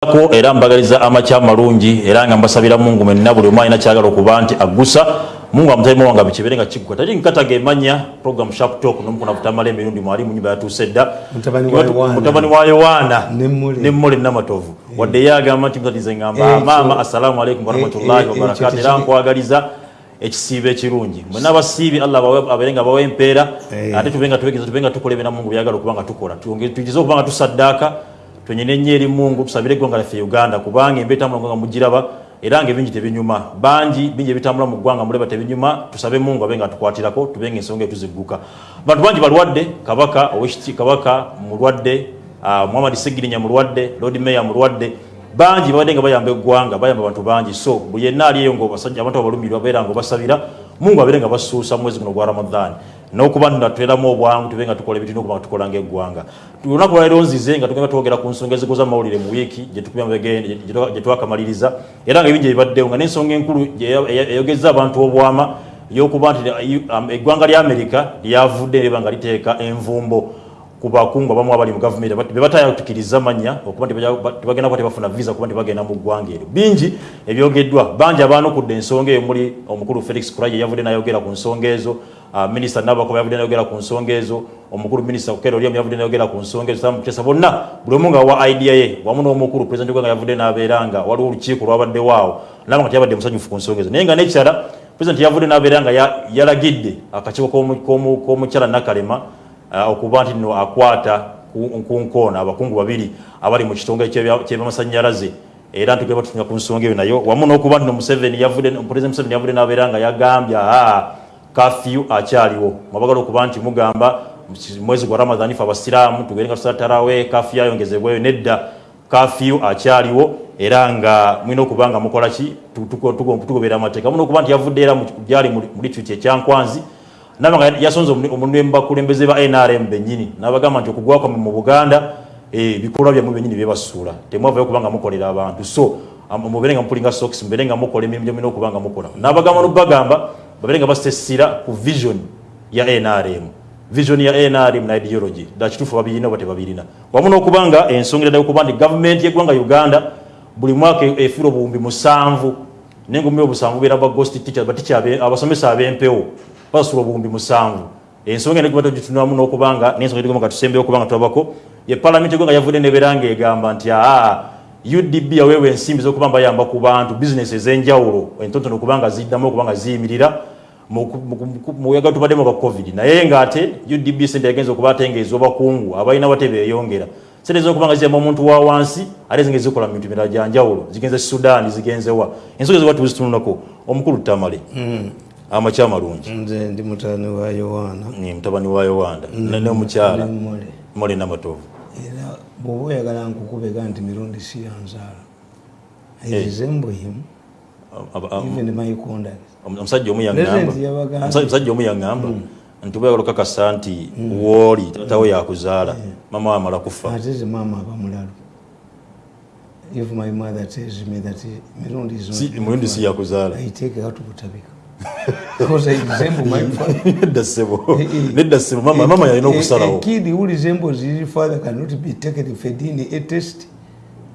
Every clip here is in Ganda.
ko era mbagaliza amakya malungi era nga mbasabira mungu mwenna buli omu alina kyagala okuba nti agusa. Mungu amutalimu wange bikibeere nga kigwa. Tali nkataga emanya program sharp talk nomukuna butamala emirundi mwali mu nyumba yatuuse dda mutabani wa yowaana. Nemmole namatovu. Wadde ye agamba nti mutatize ngamba maama assalamu alaikum warahmatullahi wabarakatu era nkwagaliza ekisiibo ekirungi. Mwena abasiibi allah abeere nga bawa empeera. Ate tubenga tukola ebina mungu byagala okuba nga tukola. Tugize okuba nga tusaddaaka twenyine nnyo eri mungu tusabire eggwanga lyaffe uganda kubanga embeera etambula nga mugiraba era nga ebingi tebinyuma. Bangi bingi ebitambula mu ggwanga muleba tebinyuma tusabe mungu abe nga tukwatirako tubenga ensonga etuzigguka bantu bangi balwadde kabaka owekiti kabaka mulwadde uh, muhammad segirinya mulwadde lord mayor mulwadde. Bangi babadde nga bayamba eggwanga bayamba abantu bangi. So buli yenna aliyo ngaabasajja abantu abalumirwa babeera nga obasabira mungu abeere nga basuusa mwezi guno gwa ramadhan nokuba natweramu obwangu tube nga tukola ebintu nokuba tukola ngaeggwanga olunaku lwaliro nzize nga tugenda twogera ku nsonga ezikoza mawulire mu wiiki gyetwakamaliriza era nga ebingi ebibaddewo nga n'ensonga enkulu eyogeza abantu obwama yokuba nti eggwanga lya amerika lyavudde riba nga liteeka envumbo ku bakungu abamu abali mu gavumenti. Bebatayatukiriza manya okuba tibagenda kuba tebafuna visa kuba tibagenda mu ggwanga eryo. Bingi ebyogeddwa bangi abaanukudde ensonga eyo muli omukulu felix kuraye yavudde nayogera ku nsonga ezo minisita nabakoba yavudde nayogera ku nsonga ezo omukulu minisita kukero oliamu yavudde nayogera ku nsonga ezo samukesa bonna buli omu nga wa idea ye wamu n'omukulu pulezidenti gwanga yavudde nabeera nga waliwo olukiiko lwabaddewoawo naba nga teyabadde musanyufu ku nsonga ezo. Naye nga nekirala pulezidenti yavudde nabeera nga yalagidde akakiiko k'omukyala nakalema Uh, okuba nti no akwata ku nkoona abakungu babiri abali mu kitongole kyebyamasanyalaze era ntugeba tutunya ku nsonga eyo nayo. Wamu n'okuba nti nomuseveni president museveni yavudde nabeera nga yagambye aa kafyu akyaliwo. Mwabagala okuba nti mugamba mwezi gwa ramadhan fe abasiraamu tugere nga tusala tarawe kafyu ayongezebweyo nedda. Kafyu akyaliwo era nga mulina okuba nga mukolaki tugoberera amateeka. Muno okuba nti yavudde era gyali mu litwiti ekyankwanzi nabanga yasonze omulembe bakulembeze ba NRM benyini nabagamba nti okugwa kwamwe mu Buganda ebikolwa byamwe benyini byebasuula temwavayo kubanga mukolera abantu. So mubere nga mupulinga socks mbere nga mukola emirimu gyomina okubanga mukola. Nabagamba nobagamba babere nga basesira ku vision ya NRM vision ya NRM na ideology. Dakitufu babirina oba tebabirina wamu n'okubanga ensonga eradayo okuba nti gavumenti y'eggwanga uganda buli mwaka efuula obuwumbi musanvu. Nengumi obusanvu beera ba ghost teachers baticha abasomesa ab'empewo basula obuwumbi musanvu. Ensonga negibata gitunamu nokubanga nensonga tigoma katusembeyo okubanga twabako ye palamenti egonga yavudde neberanga egamba nti aa udb yaweewa ensimbi zokuba bayamba ku bantu bizinesi ez'enjawulo entonotono okubanga ziddamu okubanga ziyimirira muyaga tubaddemu ka covid. Naye ngaate udb sente yagenza okuba atengeeza obakungu abalina bate beyongera sente zokubanga ziyamba omuntu wa wansi ate zinge zikola mu bintu mirala gyanjawulo zigenze sudaani zigenzewa ensonga ezoba tuzitunulako omukulu tamale. Mm. amakya malungi. Nze ndi mutabani wa yowaana mutabani wa yowaana nomukyala mole namatovu. Era bwoba oyagala nkukubega nti mirundi si yanzaala him even my conduct omusajja omu yaŋŋamba omu yaŋŋamba nti bweyagala okakasa nti wooli tatawe yakuzaala. Mama wamala kufa. Ate ze maama abamulalu if my mother tells me that mirundi si yakuzaala. I take to butabika nedda sebo mama yalina okusalawo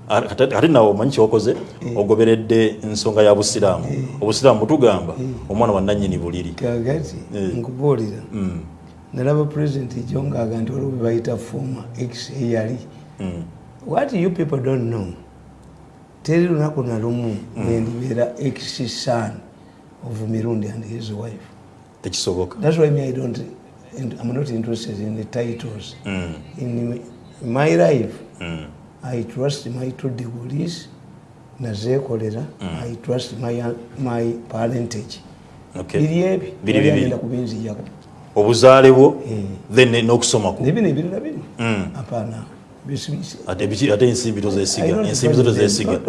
ate nawe omanyi kyokoze? Ogoberedde ensonga ya busiraamu. Obusiraamu butugamba omwana wa nanyini buliri. Kagati nkubuulira nalaba pulezidenti jo ngaaga nti waliwo bebayita foma x eyali what you people don't know teri lunaku nalumu nendibeera x son of Mirundi and his wife. Tekisoboka. That's why me I don't I'm not interested in the titles. Mm. In my life, mm. I trust my two degrees nazeekolera mm. I trust my, my parentage. Okay. Biri ebi biri biri kubinzijako. Obuzaale bwo eh. then n'okusoma ko. Nebino ebirala bino. Mm. Apana. ate ensimbi tozesiga ensimbi zo tozesiga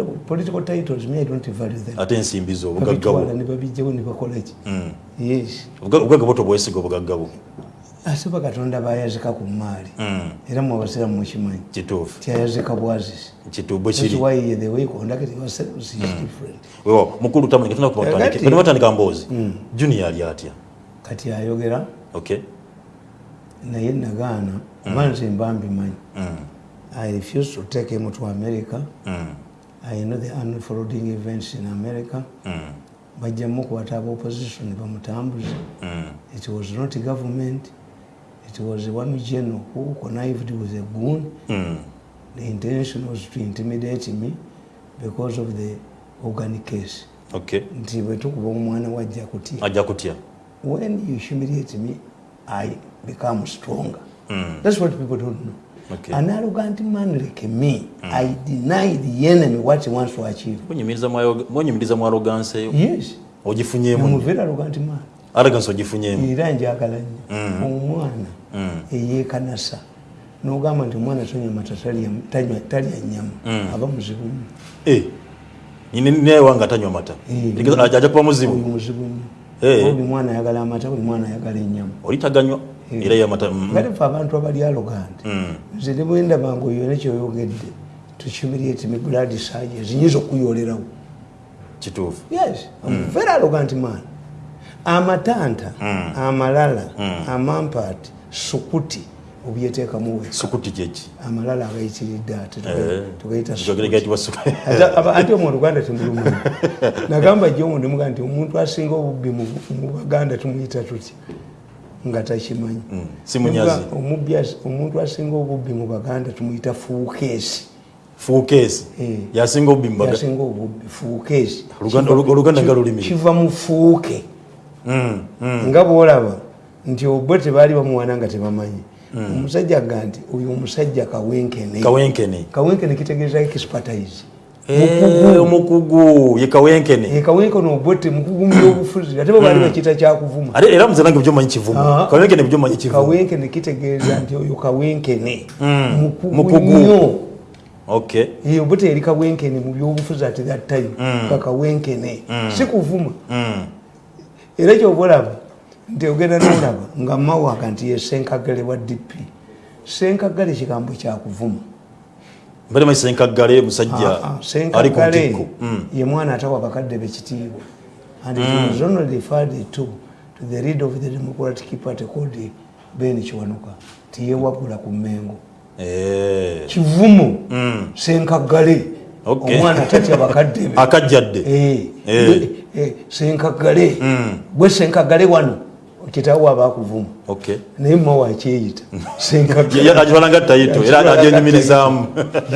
ate ensimbi zo obugagga bwo tobwesiga obugagga bwo asiba katonda bayazika ku maali. Era mwabasira mukimanyi. Kituufu. Tyayazika bwazisi kituubwe kiri. mukulu tambatandika mboozi juni yali atya? Kati ayogera. Okay. Naye nagaana manzi nze mba mbimanyi I refuse to take him to America. Mm. i know the unfolding events in america. Mm. bajja mukwata aba opposition bamutambuze Mm. it was not government it was one general who connived with a goon Mm. the intention was to intimidate me because of the organic case. Okay nti bwetukuba omwana wajja kutya ajja kutya when you humiliate me i become stronger. Mm. that's what people don't know. Okay. an arrogant man like me i deny the enemy what he wants to achieve. Munyumiriza mu arrogance eyo yes. Ogifunyemu I'm a very arrogant man arrogance ogifunyemu era njagala nnyo Mm. omwana Mm. eyekanasa nogamba nti omwana tonywa mata talya- tanywa- talya nyama. Mm. aba muzibumu Eh, nine- newanga tanywa mata. Eh. Ajja kuba oyo muzibu muzibu nnyo Eh. buli mwana ayagala amata buli mwana ayagala enyama oli taganywa? Eh. era yamata mm. kale fe abantu abali arrogant Mm. nze ne bwendabanga oyo nekyoyogedde tuhumiliate me blood surges nyinza okuyolerawo kituufu yes. A very arrogant man amatanta Mm. amalala Mm. amampaati sukuti obyeteekamu weka sukuti kyeki amalala agayitiridde ate Eh. tugayita Njogera gayitibwa su- Ate aba- anti omu oluganda temulumanyi nagamba jomu nemuga nti omuntu asinga obubbi mu baganda tumuyita tuti nga takimanyi. Mm, as- omuntu asinga obubbi mu baganda tumuyita fuukeesi. Fuukeesi? Eh. yasinga obubbi yasinga obubbi fuukeesi. Oluganda- Olu- oluganda nga lulimi. kiva mu fuuke. Nga bwolaba nti obwe tebaali bamuwana nga tebamanyi. Omusajja ga nti oyo omusajja kawenkene. Kawenkene. Kitegeeza expertise. Eh, omukugu ye kawenkene. Kawenkene obwete mukugu mu byobufuzi ate bo baali bakiyita kyakuvuma. Ate era muze nange byomanyi kivumu. Ah. kawenkene byomanyi kivumu. Kawenkene kitegeeza nti oyo kawenkene. Mm, mukugu nnyo. Okay Eh, teyali kawenkene mu byobufuzi ate that time. Mm. ka kawenkene. Mm. si kuvuma. Mm. Era kyobalaba nti ogenda nolaba nga mawaka nti ye senkagale wa dp senkagale kigambo kyakuvuma mbere mai senkagale musajja Ah, ah, ali ku ntikko. ye mwana atawa bakadde bekitiibwa and it was only referred to to the leader of the democratic party called ben kiwanuka tiyewagula ku mengo Eh. kivumu. Mm. senkagale. Omwana tatya bakadde be. Akajjadde. Eh, Eh. eh, senkagale gwe senkagale wano kitaawo abakuvuma okay. Naye mawa akyeyita agibalanga tayito era agyenyumirizaamu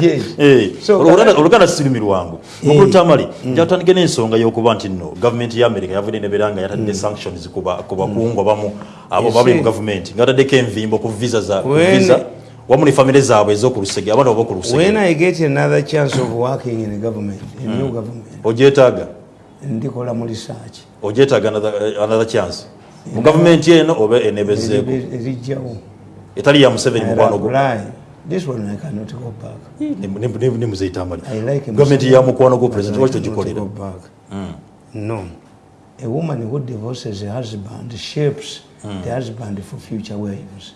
Yes. Eh, So, Oluganda- sirumi lwangu. Eh. mukulutamali njatandike n'ensonga y'okuba nti nno gavumenti ya america yavudde nebeera nga yatadde sanctions ku ba- ku bakungu abamu abo Yes, babali mu eh. gavumenti ngataddeko envimbo ku visa When- wamu ne famire zaabwe ez'okulusege abaana when ab'okulusege i get another chance of working in government a new government ogyetaaga? ndikola mu research. Ogyetaaga another- another chance? Mu gavumenti eno oba enebezeeko Eri- erijjawo. Etali ya museveni mukwano gwo? this one i cannot go back. Nemuzeyitamali I like gavumenti ya mukwano but president cannot togikolera go back. no. A woman who divorces a husband shapes the husband for future wives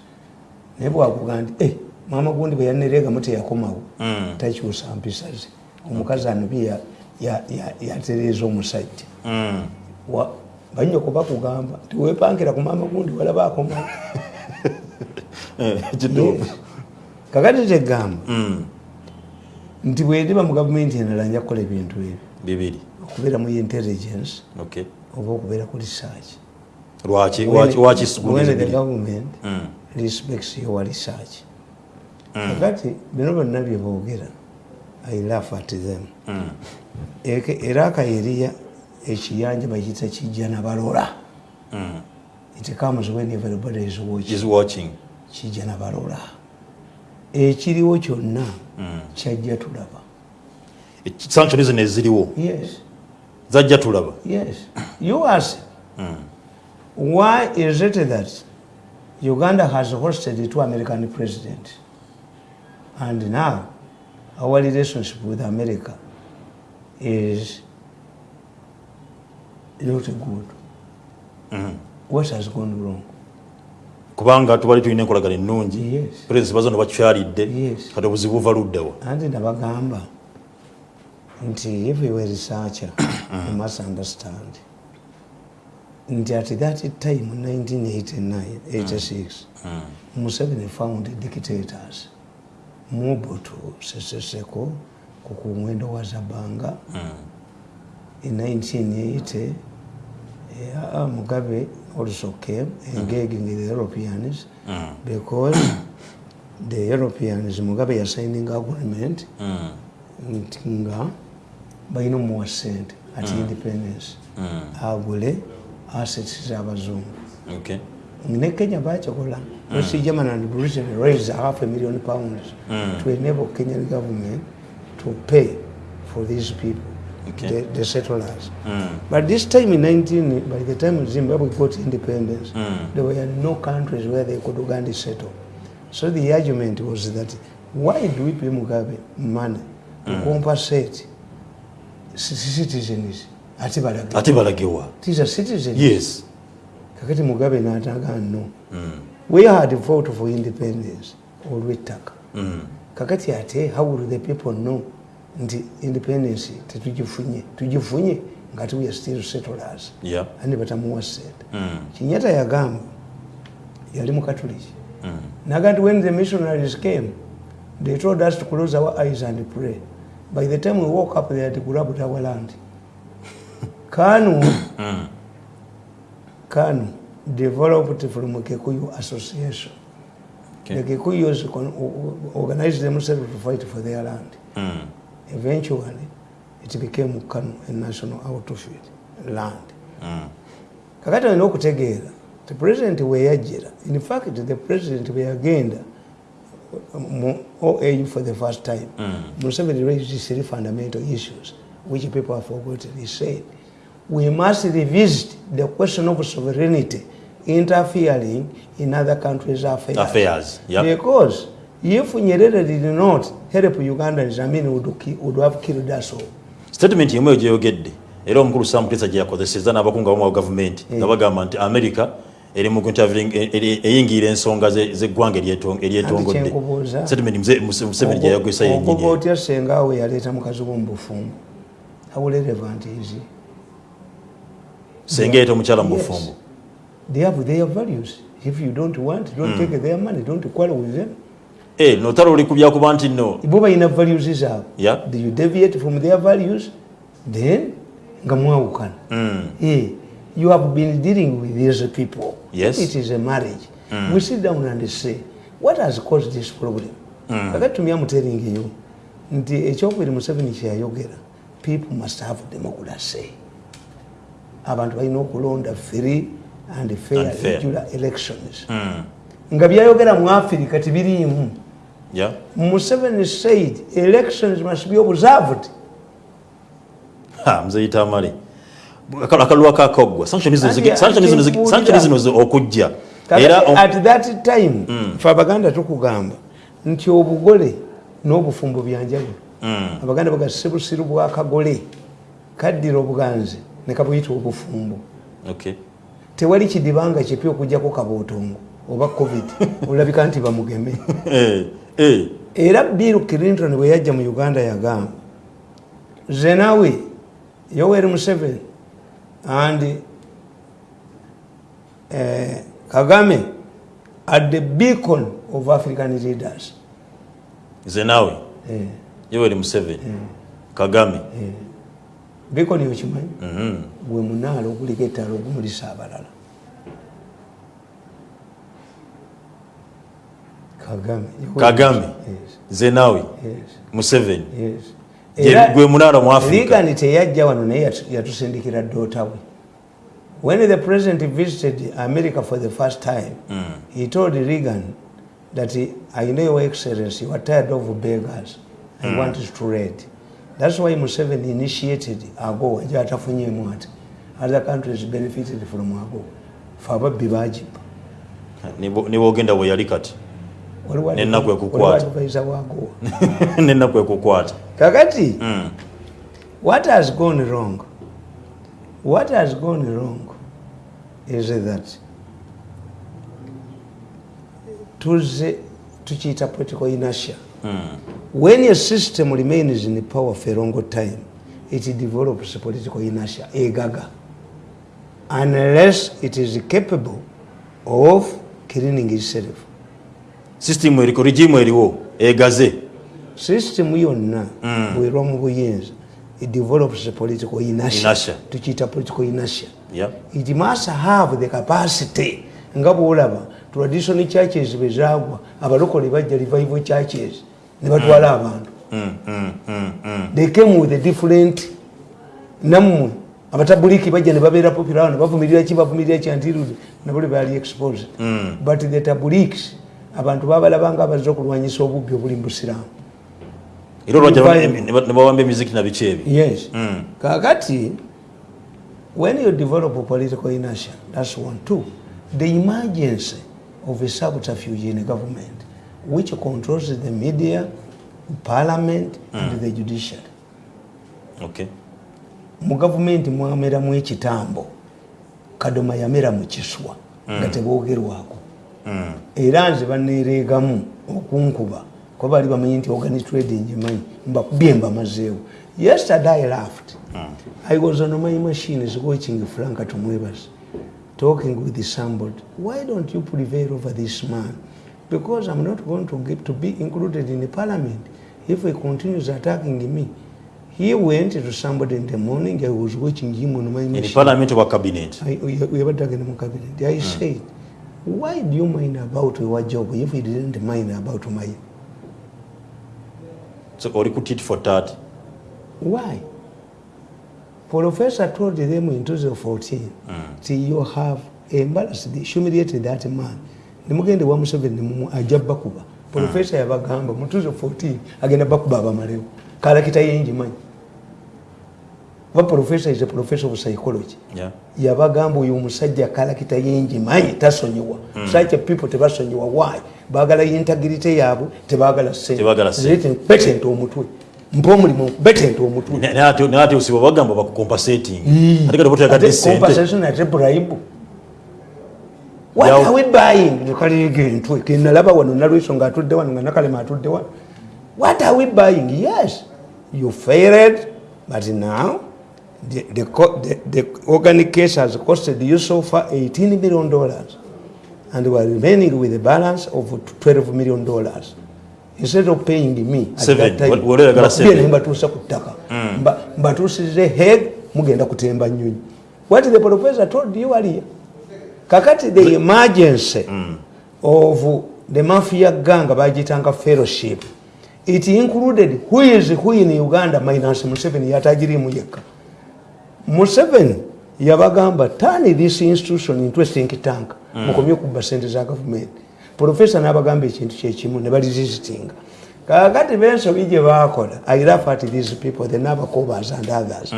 naye bwakuga nti "Eh, mama gundi bwe yanereegamu teyakomawo. Mm. takyusa mpisa ze. Omukazi anobi ya- ya- ya- yatereeza omusajja. Mm. Banyoko bakugamba nti wepangira ku mama gundi walaba akomawo Eh, kakati tegamba Mm. nti bweriba mu gavumenti endala nja kukola ebintu ebyo. Bibiri. Okubeera mu intelligence okay. oba okubeera ku research. Lwaki sikuliza the government Mm. Respects your research kakati bino byonna byeboogera i laugh at them. Mm. Era akayeriya ekiyanja bakiyita kijja nabalola Mm. it comes when everybody is watching. Is watching. Kijja nabalola ekiriwo kyonna Mm. kyajja tulaba. Sanction zino eziriwo. Yes. Zajja tulaba. Yes. You ask Mm. why is it that uganda has hosted two american president and now our relationship with america is not good. Mm. what has gone wrong? Kubanga tubali tulina enkolagana ennungi. Pulezidenti bazono bakyalidde. Yes. kati obuzibu buva luddawa anti nabagamba nti if you were researcher you must understand nti at that time 1989 86 museveni found dictators. Mobutu sese seko ku ku mwendo wa zabanga Mm. in 1980 uh, mugabe also came engaging the europeans because the europeans mugabe yasigning agreement nga balina omuwa sente ati independence. Mm. Assets z'abazungu Okay. ne kenya bakikola west german and britain raised half a million pounds Mm. to enable kenyan government to pay for these people Okay. the, the settlers Mm. but this time in 19 by the time zimbabwe got independence Mm. there were no countries where they could uganda settle so the argument was that why do we pay mugabe money to compensate ci- citizens ate balage ate balagewa yes. Kakati mugabe n'ataga no Mm. we had fought for independence olw'ettaka Mm. kakati ate how will the people know? Nti independence tetugifunye. Tugifunye nga we are still settlers. Yeah andi batamuwa sente Mm. kinyata yagamba yali mukatuliki Mm. naga nti when the missionaries came they told us to close our eyes and pray. By the time we woke up they had grabbed our land kanu Mm. kanu developed from kikuyu association Okay. the kikuyus o- organized themselves to fight for their land Mm. eventually it became kanu a national outfit land Mm. kakati olina okutegeera ti president weyajjira in fact the president weyagenda mu oau for the first time Mm. museveni raised three fundamental issues which people have forgotten he said we must revisit the question of sovereignty interfering in other countries affairs, affairs yeah. Because if nyerere did not help ugandans i mean would, would have killed us all. Statement yemu eyo gyeyogedde era omukulu sam kutesa gye yakozeseza n'abakungu abamu gavumenti. Nga bagamba nti america eri mu e- eyingira ensonga ze- z'eggwanga eryeto- eryetongodde statement Muse- Muse- museveni gye ogoba yennyini. otya sengawe yaleeta mukazi wo mu bufumbo how relevant is he? Senga yeeta omukyala mu bufumbo. They have their values. If you don't want don't take their money. Don't quarrel with them. Eh, notala oli ku byakuba nti nno bo balina values zaabwe. Yeah. do you deviate from their values? Then nga mwawukana. Mm. Eh, you have been dealing with these people. Yes. it is a marriage. We sit down and say what has caused this problem? Kakati tumya mu telling you nti ekyokubiri museveni kyeyayogera people must have democracy abantu balina okulonda free and fair, regular elections. Mm. nga byayogera mu afirika tibiriimu museveni said elections must be observed. Ha, mzeyita amale. Akal- akalwa kakaggwa sanctions zino okujja. At that time fe abaganda tukugamba nti obugole n'obufumbo byanjawulo. Mm. abaganda baga sebusiru bwakagole kaddira obuganzi ne kabuyita obufumbo. Okay. tewali kidibanga kipya okugjako kabootongo oba covid olabika nti bamugeme. Eh, eh. era bill clinton bwe yajja mu uganda yagamba zenawe yoweri museveni and eh, kagame at the beacon of african leaders. Nze naawe eh, yoweri museveni. Kagame. Eh. Beacon yokimanyi Mhm. gwe munaala oguliko ettala ogumulisa abalala kagame Kagame. Museveni. zenawi Yes, yes, museveni yes. Gwe munaala mu africa Reagan teyajja wano naye yatu- yatusindikira dota we when the president visited america for the first time Mm. he told reagan that he, i know your excellency you are tired of beggars i mm. want to read that's why museveni initiated agowa nje atafunyemu ati other countries benefited from agowa fe ababbi bagiba Nibo- nibogenda bwe yali kati Waliwo N'ennaku advi- ekukwata. waliwo advisor wa agowa nenaku ekukwata kakati Mm. What has gone wrong? What has gone wrong is that tuze tukiyita political inertia. Mm. When a system remains in power for a long time, it develops political inertia, egaga, unless it is capable of cleaning itself. system eriko regimu eriwo egaze system yonna bwerwa mu buyinza it develops a political inertia Inertia. tukiyita political inertia Yeah. it must have the capacity nga bwolaba traditional churches bwezagwa abalokole bajja revival churches ne batwala abantu. Mm, mm, mm, mm. they came with a different nammwe abatabuliki bajja ne babeera popular ne bavumirira ki bavumirira ki baali exposed. But the tabuliks abantu babalabanga abazze okulwanyisa obubbi obuli mu busiraamu. Era emiziki nabiki ebi yes. Mm. kakati when you develop a political inertia that's one. Two the emergence of a subterfuge in a government which controls the media parliament and the judiciary. Okay. Mu gavumenti mwameramu ekitambo kadoma yamera mu kiswa nga teboogerwako. Mm. era nze baneereegamu okunkuba kuba bali bamanyi nti organi trading emanyi mbakubye mbamazeewo. Yesterday i laughed. I was on my machines watching franka tumwebas talking with somebody why don't you prevail over this man because i'm not going to, get to be included in the parliament if he continues attacking me. He went to somebody in the morning i was watching him on my in machine. parliament oba cabinet? Yabadde agenda mu cabinet. I said why do you mind about your job if you didn't mind about mine? So oli ku tit for tat. Why? Professor told them in 2014 ti you have embarrassed humiliated that man nemugende wa museveni nemumu ajja bakuba professor yabagamba mu 2014 agenda bakuba abamalewo kalakita yenjimanyi kuba professor is a professor of psychology Yeah. yabagamba oyo omusajja kalakita yenjimanyi tasonyiwa such a people tebasonyiwa why bagala integrity yaabwe tebagala betente omutwe mpa omulimu betente omutwe ate- osiba bagamba bakucompasating ate kati boteyagadde Ate sente compensation ate bribe what are we buying? Nekaleega entwe kenalaba wano nalweso nga atudde wano nga nakalema atudde wano. What are we buying? Yes. You failed but now the, the, the, the organic case has costed you so far 18 million dollars and we are remaining with a balance of 12 million dollars. Instead of paying me at Seven. that time, Wa- wali oyagala bakubye seven. ne mbatuusa ku ttaka. Mba- mbatuusize head mugenda kutemba nyonyi what the professor told you earlier kakati the emergency of the mafia gang bagitanga fellowship it included who is who in uganda minus museveni yatagirimu yekka. Museveni yabagamba turn this institution into a think tank. Mukomye okubba sente za gavumenti profesa n'abagamba ekintu kyekimu ne balizisitinga kakati bensobi gye bakola i laugh at these people the nabacobas and others.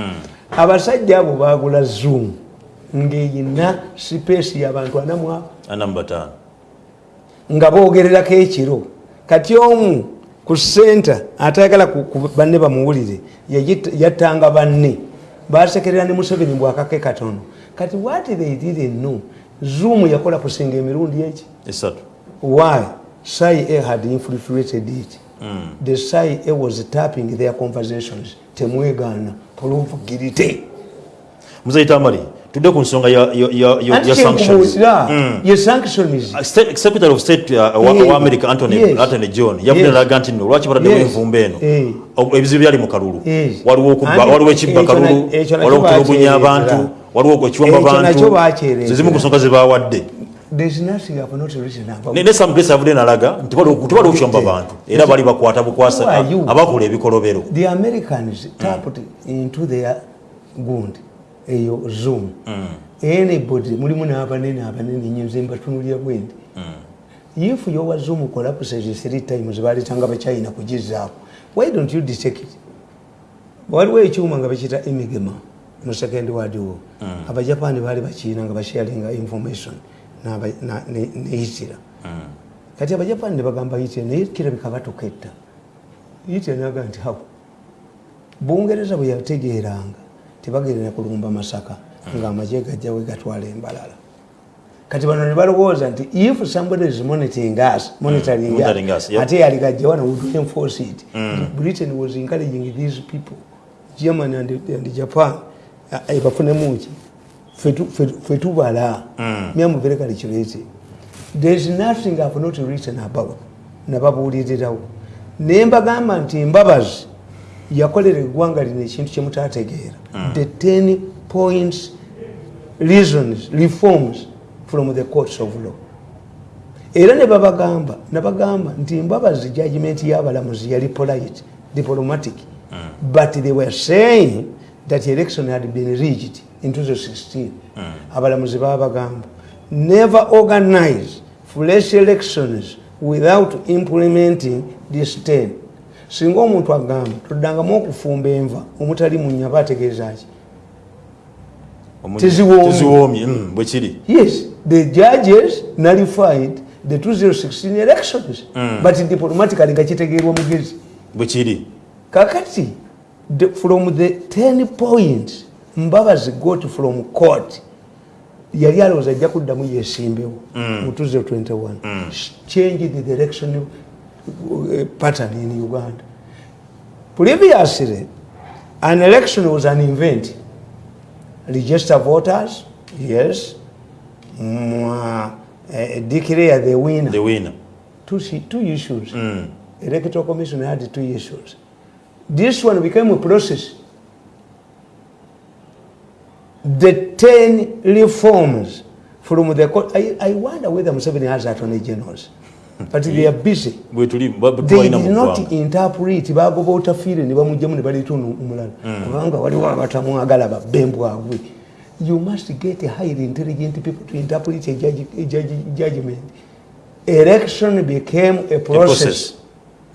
Abasajja abo bagula zoom ng'eyina sipeesi y'abantu taano nga boogererako ekiro. Kati omu ku senta atayagala banne bamuwulire yattanga banne. Basekerera ne museveni bwakake katono. Kati they didn't know zoom yakola kusinga emirundi eki? Why? Sai a had infiltrated it. The sai a was tapping their conversations. Temwegaana oluvugirite muzayita mali tudde ku nsonga ya- ya- ya- ya- anti ya sanctions kyenkubuulira ye sanctions. Uh, of state uh, wa, america anthony john yavudde nalaga nti nno lwaki bataddemu Yes. envumbo eno? Eh. Ebizibu byali mu kalulu. Waliwo ekibba kalulu waliwo okutulugunya abantu waliwo ekiwamba nakyo bantu zezimu ku nsonga zebawadde there's nothing I've not written about. ne ne sam grace yavudde nalaga nti tewaliwo kiwamba bantu era bali bakwata bukwasa abakola ebikolobero. The americans tapped into their gund eyo zoom. Anybody mulimu n'abanene abanene nyo nze mbatunulya bwendi. If yowa zoom collapses three times baleetanga bachina kugizaako. Why don't you detect it? Waliwo ekyuma nga bakiyita emigema mu second world war. Abajapani baali bakiina nga basharinga information ne hitira kati abajapani ne bagamba hitira naye kirabika batuketta. Hitira naga nti hapo bungereza bwe yategeeranga tebagerera kulumba masaka ng'amagye gajjawe gatwala embalala. Kati bano ne balowooza nti if somebody is monitoring us monitoring monitoring us, yeah. ate yali gajja wano would enforce it. Britain was encouraging these people germany and, and japan uh, eh, bafunemuki fe tubala myamu very calculated. There is nothing i've not written about nababuulirirawo. Nembagamba nti mbabazi yakolera eggwanga lino ekintu kyemutategeera the 10 points reasons reforms from the courts of law. Era ne babagamba nabagamba nti mbabazi judgment y'abalamuzi yali polite diplomatic but they were saying that election had been rigged in 2016 abalamuzi babagamba never organize fresh elections without implementing this 10 singa omuntu agamba toddangamu okufumba enva omutali munyaba ategeeza ki? Omuli- Teziwoomye. mm, bwe kiri. Yes the judges nullified the 2016 elections but diplomatically nga kitegeerwa mugezi bwe kiri. Kakati the, from the 10 points mbabazi got from court yali alowooza ajja kuddamu yesimbewo mu 2021 changed the election uh, pattern in uganda previously an election was an event register voters yes mm, uh, declare the winner the winner two, two issues. Electoral Commission had two issues. This one became a process. The 10 reforms from the court. I, I wonder whether Museveni has attorney generals. But they are busy. bwe tuli bwe They tubalina mu did not ggwanga. interpret bagoba otafiire ne bamugjamu ne baleeta ono omulala. Kubanga waliwo abatamwagala babbembwabwe you must get highly intelligent people to interpret a judge, a judge, judgment. Election became a A process,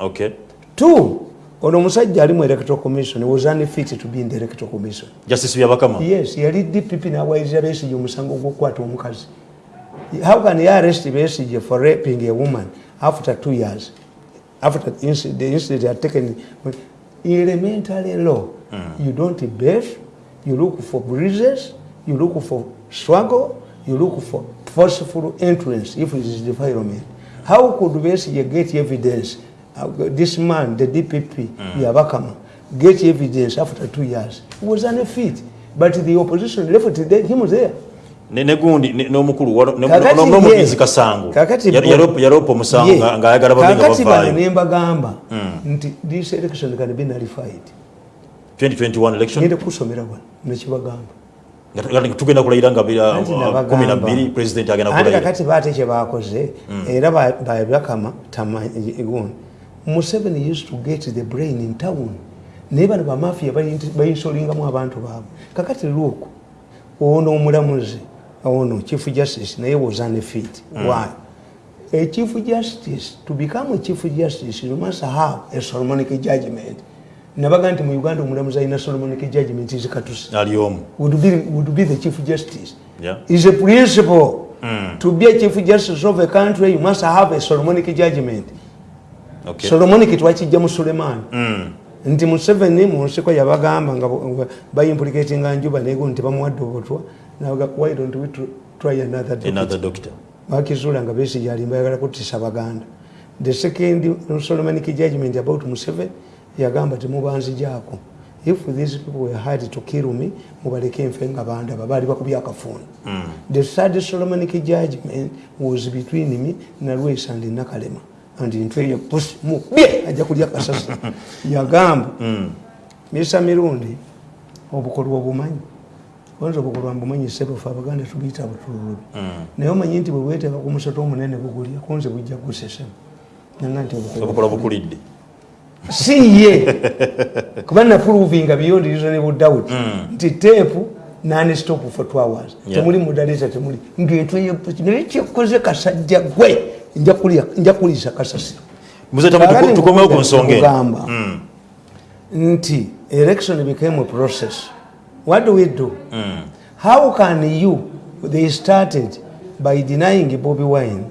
okay. Two ono omusajja ali mu electoral commission was unfit to be in the electoral commission. Justice byabakama? Yes yali dpp nawayiriza besige omusango gw'okukwata omukazi how can you arrest besige for raping a woman after two years? After the incident, the incident had taken elementary law you don't bathe you look for bruises you look for struggle you look for forceful entrance if it is defilement how could besige get evidence uh, this man the dpp yabakama get evidence after two years? He was unfit but the opposition left the- him there Ne- ne gundi ne- n'omukulu wano- ne- Kakati no- n'omugenzi ye- kasango. kakati Yal- bo- yalop- yaloopa omusango ye, nga- ng'ayagala babe nga kakati bano nembagamba nti this election can be nullified. 2021 election? Ngende kusomera wano nekibagamba tugenda kulayira nga uh, nabagamba. 12 president agenda kulayira. kakati baate kyebakoze era ba- babakama tamanyi museveni used to get the brain in town. Naye bano bamafia bayinsolingamu abantu baabwe. Kakati luuku ono omulamuzi ono chief justice naye was unfit why a chief justice to become a chief justice you must have a solomonic judgment nabaga nti mu uganda omulamuzi alina solomonic judgment zikatusi ali omu would be, would be the chief justice Yeah. is a principle Mm. to be a chief justice of a country you must have a solomonic judgment Okay. solomonic twakijja mu Suleiman. Mm. nti museveni mu nsiko yabagamba nga bayimplicatinga njuba nego nti bamuwadde obutwa why don't we tr- try another deputy?" another doctor. Bakizuula nga besi yalimba yagala kutisa baganda. The second solomonic judgment about museveni yagamba temubanzijaako if these people were hard to kill me mubaleke enfe nga bandaba baali bakubya akafuuni the third solomonic judgment was between me na lwesi and nakalema. And ntweyo pusi mubye ajja kulya kasasi. Yagamba misa mirundi obukolwa obumanyi oyinza obukolwa mbumanyi sebufe abaganda tubiyita butululubi naye omanyi nti bwe bweteeka ku musoto omunene bugulya kunze bujja gusesemu nanga nti obukola bukulidde. Si ye. Kuba napuluvinga beyond reasonable doubt. Nti teepu nani stop for two hours. Temuli mudaleta temuli. Ngentweyo naye kyekoze kasajja gwe. Nja kuliisa kasasiro tukomewo ku nsonga eno. Kugamba nti election became a process what do we do? How can you they started by denying bobi wine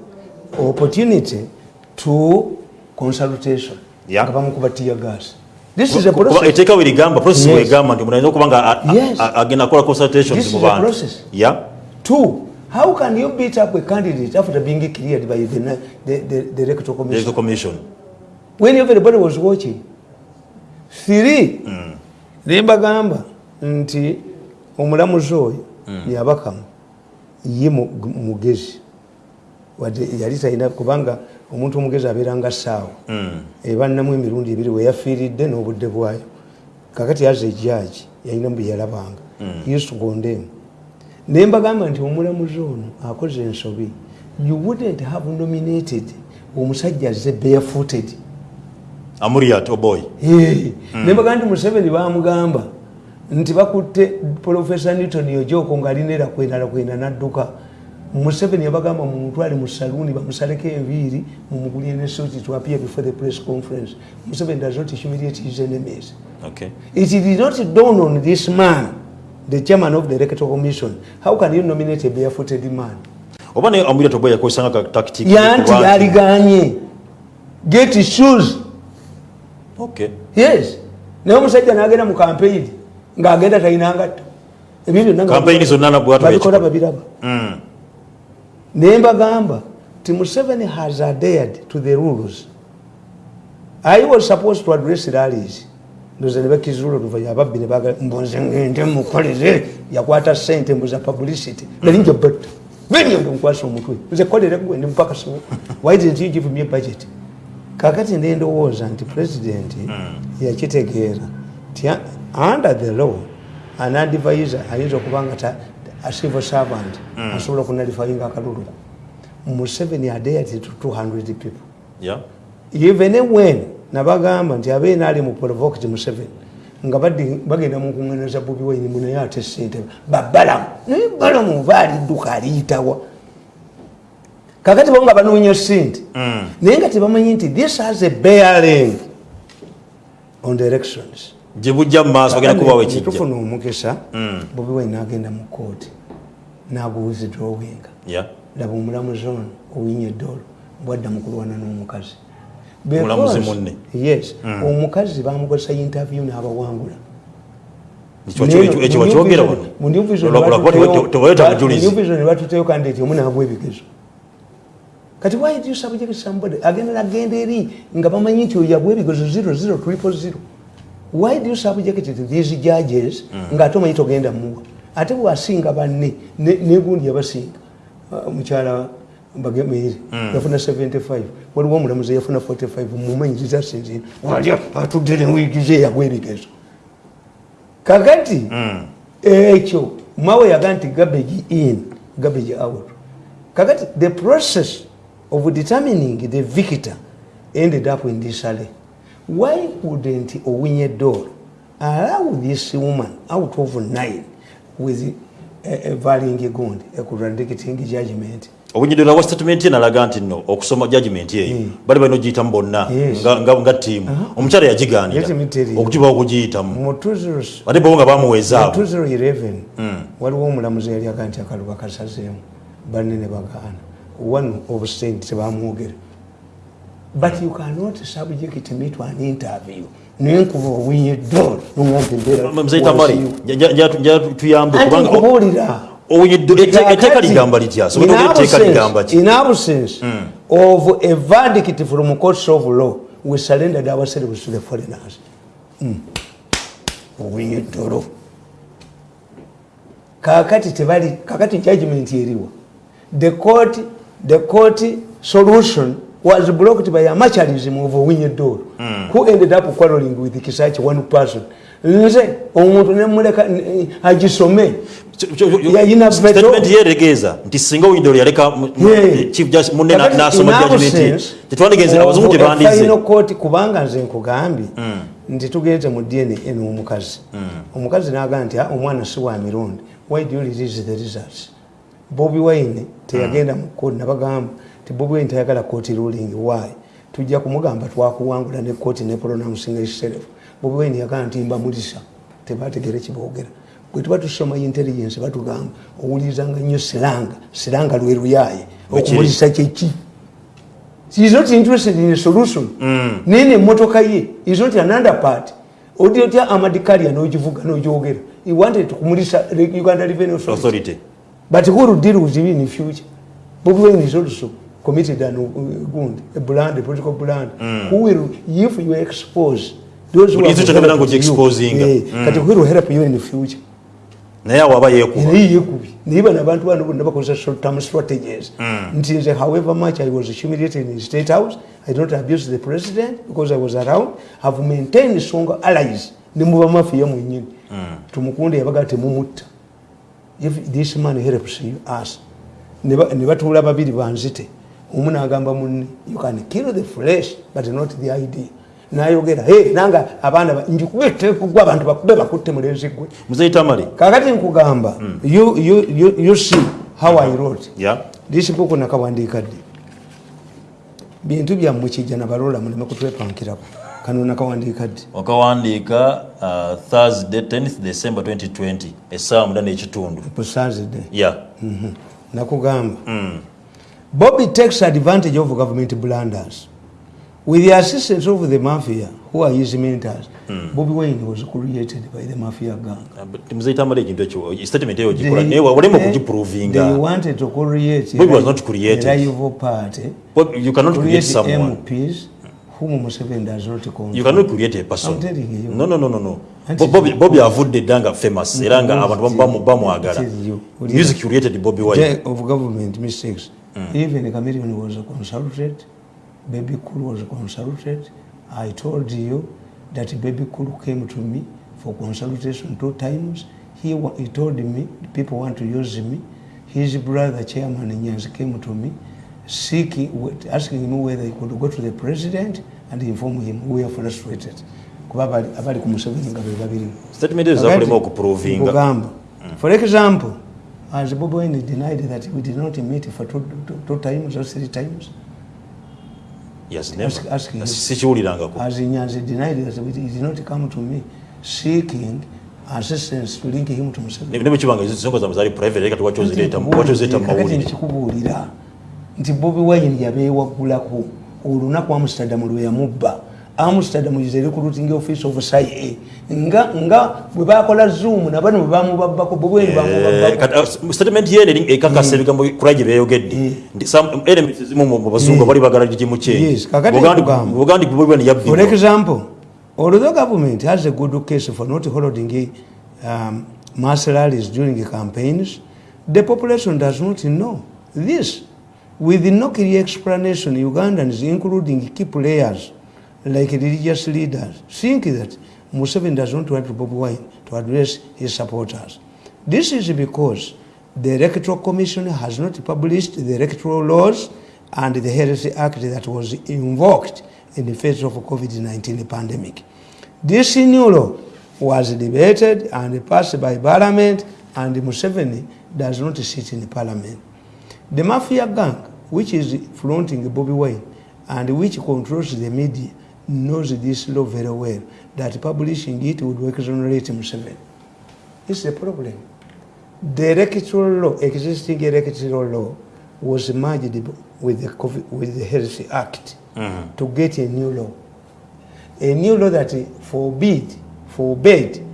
opportunity to consultation? Yeah. nga bamukuba tiya gas. This is a process. eteeka werigamba process Yes. wegamba nti munayinza okuba nga a- a- Yes. a- agenda kukola consultations This is a process. ya two how can you beat up a candidate after being cleared by the, the, the, the electoral commission? Electoral commission. When everybody was watching. Three nembagamba nti omulamuzi oyo yabakamu ye mu- mugezi. Wadde yali talina kubanga omuntu omugezi abeera nga saawa Mm. ebannamu emirundi ebiri weyafiiridde n'obudde bwayo. Kakati aza ejaji yalina bwe yalabanga. Yesugondemu naye mbagamba nti omulamuzi ono akoze ensobi. You wouldn't have nominated omusajja azze barefooted. Amuriat oboy Hey, naye mbagamba nti museveni bamugamba nti bakutte profesa newton yojoko ng'alinera kwendala kwenda nadduka. Museveni yabagamba mumutwale mu saluuni bamusaleko enviiri mumugulire ne suit to appear before the press conference. Museveni does not humiliate his enemies. Okay. It did not dawn on this man the chairman of the electoral commission. How can you nominate a barefooted man? Oba naye amuriat oboy yakozesanga tactic yanti yaliganye get shoes. Okay. Yes. Naye omusajja nagenda mu campaign ng'agenda talina ngatto ebyo byonna nga- Campaign zonna nabwatu babikola b'ekikola. babiraba. Mm. naye mbagamba ti museveni has adhered to the rules. I was supposed to address rallies. Ndoza ne bakizula oluvanya ababbi ne baga mbonze ngende mukolere yakwata sente mbuza publicity. Nali nja batta venyondo nkwasa omutwe. Nze kolere gwe ndi mupakasi why didn't you give me a budget? Kakati nendowooza nti president yakitegeera. Ti a- under the law an advisor ayinza okuba nga a civil servant asobola okunalifayinga akalulu. Museveni adeyati to 200 people. Yeah. Even when nabagamba nti abeena ali mu provoked museveni nga bagenda mu nkuŋŋaana za bobi wine munaye ate sente babalamu naye balamu baalidduka aliyitawa kakati bo nga banoonya sente Mm. naye nga tebamanyi nti this has a bearing on the elections gye bujja mu maaso bagenda kubawo ekijja. tufuna omukisa Mm. bobi wine nagenda mu kooti naguwithdrawinga yeah laba omulamuzi ono owinye eddolo bwadda mu kulwana n'omukazi. Mulamuzi munne. yes omukazi bamukozesa interview n'abawangula. Ekyo- mundivision ne batuteyo kandidati omu nabwa ebigezo. Kati why do you subject somebody agenda nagenda eri nga bamanyi nti oyo yabwa ebigezo 00 why do you subject these judges nga ate omanyi togenda muwa. Ate bwasinga banne ne- negundi yabasinga Ah, mukyala bagemeire yafuna 75 waliwo omulamuzi yafuna 45 mumanyi zitasinzira wali atudde newigize yagwa ebigezo kakati ekyo mawe yaga nti garbage in garbage out. Kakati the process of determining the victor ended up in disale why wouldn't owinye door allow this woman out of nine with a, a varying gund a contradicting judgment? Obunyidira wa statement ye nalaga nti no okusoma judgment eyo bali balina ogiyitamu bonna Yes. nga- nga nga tiimu omukyala yagigaanira. Let me tell you. okugibawo okugiyitamu mu 20 ate bo nga bamuweeza abo 2011 waliwo omulamuzi yali aga nti akaluba kasazeemu banne ne bagaana. One of state tebamwogera but you cannot subject me to an interview. Mari tuyambe anti kubanga nkubuulira. etteeka ligamba litya? Etteeka ligamba ki? in absence of a verdict from courts of law we surrendered ourselves to the foreigners. Mm. owinye dolo kakati tebali kakati judgment eriwa. The court the court solution was blocked by amacharism of owinye dolo who ended up quarreling with kisachi one person? Nze omuntu nemuleka agisome. Statement yeregeeza nti singa owunyidde yaleka chief munne nasoma judgment ye absence tetwandigenze abazungu a tebandize. kubanga nze nkugambye nti tugenze mu dna n'omukazi omukazi. N'agamba nti "Ah, omwana si wa mirundi. Why do you release the results? Bobi wine teyagenda mu kooti nabagamba ti bobi wine tayagala kooti ruling why tujja kumugamba twakuwangula ne kooti ne pronouncing itself bobi wine yagamba nti mbamulisa tebategere kiboogera bwe tuba tusoma intelligence batugamba owulirizanga nnyo siranga siranga lwe luyaye okumulisa kyeki is not interested in a solution. Nene motoka ye is not another part. Odi otya amadikali n'ogivuga n'ogyogera. He wanted kumulisa Uganda Revenue Authority. But who will deal with you in future? Bobi Wine is also committed an gund, a brand, a political brand. Who will, if you expose those who helped ngo you, eh, kati who will help you in the future? naye awo aba yeekuba naye bano abantu bano bonna bakozesa short term strategies. Nti nze however much i was humiliated in state house i don't abuse the president because i was around. Have maintained strong allies. Ne muba mafiya mwenyini Hmm. tumukunde yabaga temumutta if this man helps us. Ne batuula babiri banzite omu nagamba munne you can kill the flesh but not the idea nayogera hey nanga abaana ba- njikube tekugwa abantu bakube bakutte mulenzi gwe muzeyi tamale kakati nkugamba you, you, you, you see how i wrote. Ya this book nakawandiika ddi? Bintu byammwe kijja nabalola muleme kutwepankirako kano nakawandiika ddi? Wakawandiika uh, thursday 10th december 2020 essaawa muda n'ekitundu. Busazide ya nakugamba Mm. Bobby takes advantage of government blunders. With the assistance of the mafia who are his mentors bobby wayne was created by the mafia gang. Naye walema they okugiprovinga wanted to create Bobby was not created. a rival party. You cannot create create someone. MPs whom Museveni does not control. you cannot create a person. I'm telling you. no no no no no. Bobby- bobby avudde dda nga famous era nga abantu bamwagala music created bobby wine. Of government mistakes. Even Chameleon was consulted, Baby Cool was consulted. I told you that Baby Cool came to me for consultation two times. He, he told me people want to use me. His brother, Chairman Nyanzi, came to me seeking, asking him whether he could go to the president and inform him we are frustrated. kuba abali ku Museveni nga be babiri statement ezo zakulema okuprovinga Nkugamba. For example, as Bobi Wine denied that we did not meet for two, two, two times or three times, yes Ask- ask sikiwulirangako as Nyanzi denied that we did not come to me. Seeking assistance to link him to Museveni. ne bwekibanga ensonga zammwe zali private reka tiwakyozireeta Kakati mawulire. nkikubuulira nti Bobi Wine yabeewaggulako. Olunaku Amsterdam lwe yamubba Amsterdam is a recruiting office of CIA nga nga bwe bakola zoom nabano bwe bamubabbako Eh, bamubabbako kati, uh, statement ye eri ekakasa ebigambo kula gye beeyogedde Mm. elements ezimu mu bazungu Mm. bali bagala Buganda- nkugamba. buganda bwebwani For example, although government has a good case for not holding um, mass rallies during campaigns, the population does not know this. With no clear explanation, Ugandans, including key players like religious leaders, think that Museveni does not want Bobi Wine to address his supporters. This is because the Electoral Commission has not published the electoral laws and the Health Act that was invoked in the face of COVID-19 pandemic. This new law was debated and passed by Parliament and Museveni does not sit in Parliament. The mafia gang, which is flaunting Bobby Wine and which controls the media, knows this law very well, that publishing it would exonerate Museveni. It's a problem. The electoral law, existing electoral law, was merged with the, COVID, with the Health Act to get a new law. A new law that forbid, forbade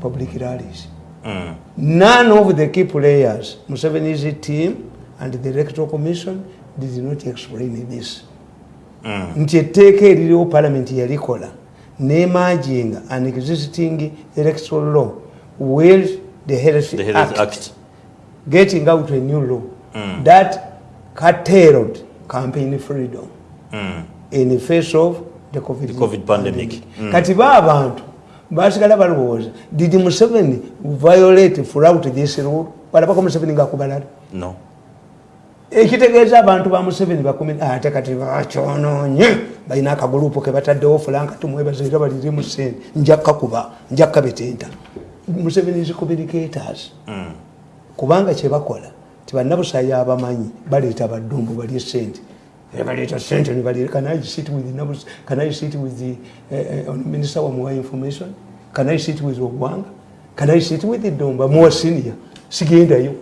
public rallies. Mm. None of the key players, Museveni's team and the Electoral Commission, did not explain this. Mm. nti etteeka eririwo palamenti yalikola nemaginga an existing electoral law where the health, the health act, act getting out a new law Mm. that curtailed campaign freedom Mm. in the face of the covid, The COVID pandemic. Mm. kati ba abantu basigala balowooza did museveni violate throughout this rule balabako museveni ngaakubalala no ekitegeeza abantu ba museveni bakumi ate kati bakyonoonye balina akagulupu ke bataddewo fulanka tumwebaza era balire mu sente. Njakkakuba njakkabetenta museveni is communicators. Mm. kubanga kyebakola tibannabusayi abamanyi baleeta baddumbu balye sente. Baleeta sente nibalire can i sit with can i sit with the uh, uh, minister wa muwa information? Can i sit with ogwanga can i sit with dumba muwa senior. Sigendayo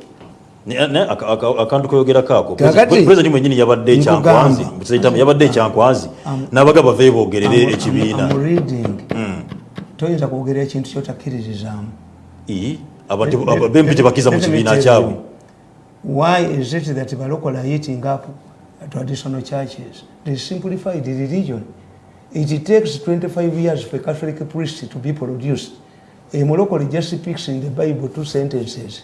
akantu koyogerako ako pulezidenti mwenyini yabadde ekyankwazi yabadde ekyankwazi n'abaga bave bogerere I'm- ekibiina. I'm reading. Mm. toyinza kwogera ekintu abantu bempi tebakiza mu kibiina kyabwe. why is it that balokola eating up traditional churches? They simplified the religion. It takes 25 years for a catholic priest to be produced. A Morocco just speaks in the Bible two sentences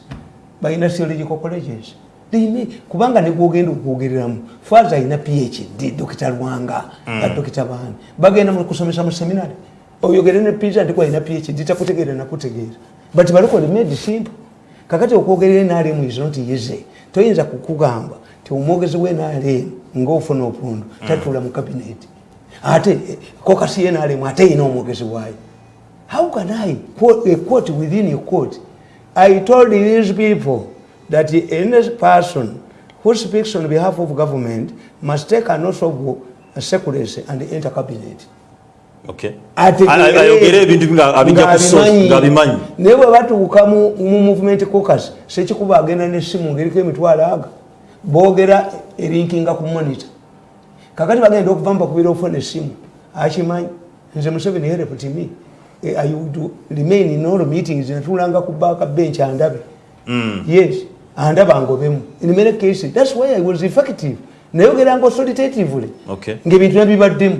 balina theological colleges. Limi, kubanga negwogenda okwogereramu faza alina phd dokita lwanga mm. dokita baani bagenda kusomesa mu seminary. Oyogere ne pizza ndiko alina phd takutegeera nakutegeera but balokole made simple. Kakati okwogerera enaalemu is not easy. Toyinza kukugamba ti omwogezi w'enaalemu ngaofuna opundu mm. tatula mu kabineti ate kokasi yenaalemu ate yina omwogezi waayo. How can i quote, a quote within a quote i told these people that any person who speaks on behalf of government must take an oath of secrecy and enter cabinet. Ayogere ebintu ngaabimanyi naye bwe batuuka mu movement cocus sekikuba agenda nesimu ngeriko emitwalo aga boogera erinkinga ku monita kakati bagenda okuva mubakubira ofuna esimu akimanyi nze museveni hereptimi eh, i would remain in all meetings natulanga ku baaka bench andabe. Mm. yes andaba ngobemu. In many cases that's why i was effective. Nayogeranga authoritatively. Ngaebintu nabibaddemu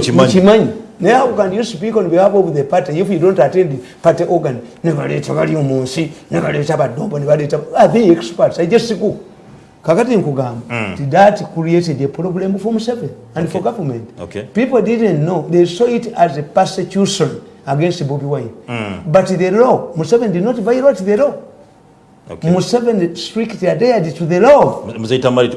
kimanyi naye how can you speak on behalf of the party? If you don't attend party organ nebaleeta bali omunsi nebaleeta badombo nebaleeta the experts? I just go kakati nkugamba mm. that created a problem for Museveni and okay. for government okay. people didn't know they saw it as a persecution against Bobby Wine mm. but the law Museveni did not violate the law Okay. Museveni strictly adhered to the law. Mzaita mali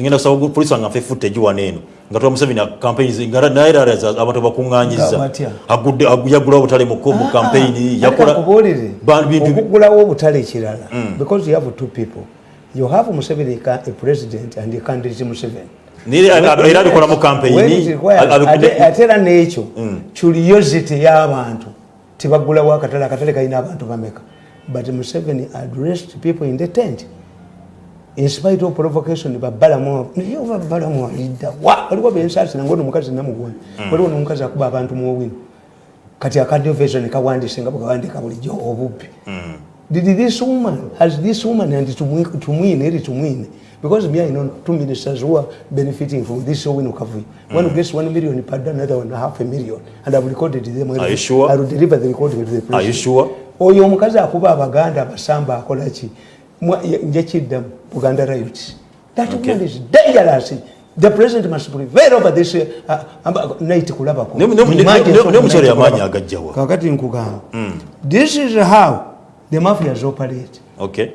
ngenda kusaba police wanga fe footage waneno. Ngatoa Museveni campaigns ngara naira raza abantu bakunganyiza. Agudde aguyagula obutale mu mu ah, campaign yakola kubolire. Bantu okugula obutale kirala mm. because you have two people. You have Museveni a president and a candidate Museveni. Nili era bikola mu campaign atera n'ekyo mm. curiosity y'abantu tebagula wa katale akatale kalina abantu bameka but Museveni addressed people in the tent. In spite of provocation, babalamu niyo babalamu alida wa alikuwa bensasi nangono mukazi namugwani mm. waliwo nomukazi akuba abantu muwini kati akadde version kawandise nga bwandika bulijjo obubbi mm. Did this woman has this woman and tumwine eri tumwine because me I know two ministers who are benefiting from this win recovery mm. one gets one million per another one half a million and I've recorded them are you sure I will deliver the recording to the president are you sure oyo omukazi akuba abaganda abasamba akolaki njekiddamu buganda riot that okay. woman is dangerous the president must prevail over this uh, uh, night kulabako mukyalo yamanyi agajjawa kakati nkugamba mm. this is how the mafias operate okay.